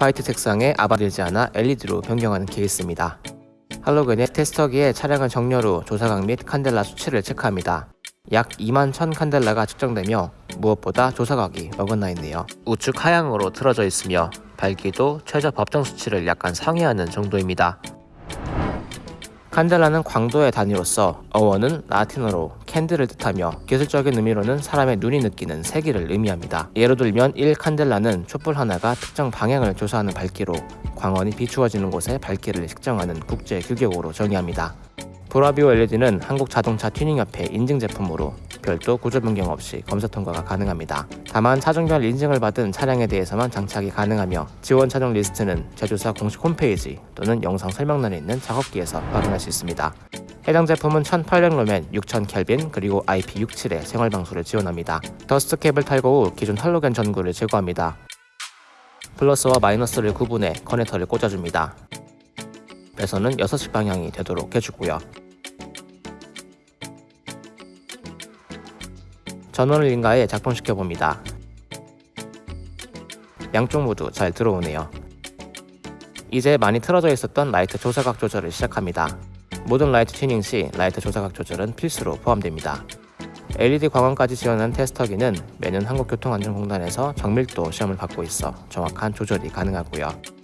화이트 색상에 아 밝지 않아 LED로 변경하는 케이스입니다. 할로겐의 테스터기에 차량을 정렬 후 조사각 및 칸델라 수치를 체크합니다. 약 2만 1000 칸델라가 측정되며 무엇보다 조사각이 어긋나 있네요. 우측 하향으로 틀어져 있으며 밝기도 최저 법정 수치를 약간 상회하는 정도입니다. 칸델라는 광도의 단위로서 어원은 라틴어로 candle을 뜻하며 기술적인 의미로는 사람의 눈이 느끼는 세기를 의미합니다. 예로 들면 1칸델라는 촛불 하나가 특정 방향을 조사하는 밝기로 광원이 비추어지는 곳의 밝기를 측정하는 국제 규격으로 정의합니다. 브라비오 LED는 한국자동차 튜닝협회 인증 제품으로 별도 구조 변경 없이 검사 통과가 가능합니다. 다만 차종별 인증을 받은 차량에 대해서만 장착이 가능하며 지원 차종 리스트는 제조사 공식 홈페이지 또는 영상 설명란에 있는 작업기에서 확인할 수 있습니다. 해당 제품은 1800 루멘, 6000 켈빈 그리고 IP67의 생활 방수를 지원합니다. dust cap을 탈거 후 기존 할로겐 전구를 제거합니다. 플러스와 마이너스를 구분해 커넥터를 꽂아줍니다. 배선은 6시 방향이 되도록 해주고요. 전원을 인가해 작동시켜 봅니다. 양쪽 모두 잘 들어오네요. 이제 많이 틀어져 있었던 라이트 조사각 조절을 시작합니다. 모든 라이트 튜닝 시 라이트 조사각 조절은 필수로 포함됩니다. LED 광원까지 지원한 테스터기는 매년 한국교통안전공단에서 정밀도 시험을 받고 있어 정확한 조절이 가능하고요.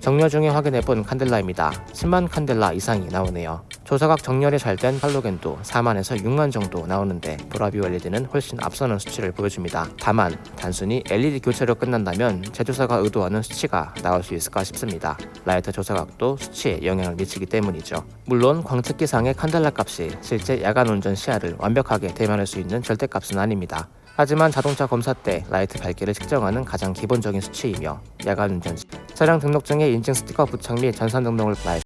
정렬 중에 확인해본 칸델라입니다. 10만 칸델라 이상이 나오네요. 조사각 정렬이 잘 된 할로겐도 4만에서 6만 정도 나오는데 보라비오 LED는 훨씬 앞서는 수치를 보여줍니다. 다만 단순히 LED 교체로 끝난다면 제조사가 의도하는 수치가 나올 수 있을까 싶습니다. 라이트 조사각도 수치에 영향을 미치기 때문이죠. 물론 광측기상의 칸델라 값이 실제 야간 운전 시야를 완벽하게 대변할 수 있는 절대값은 아닙니다. 하지만 자동차 검사 때 라이트 밝기를 측정하는 가장 기본적인 수치이며 야간 운전 시 차량 등록증에 인증 스티커 부착 및 전산 등록을 말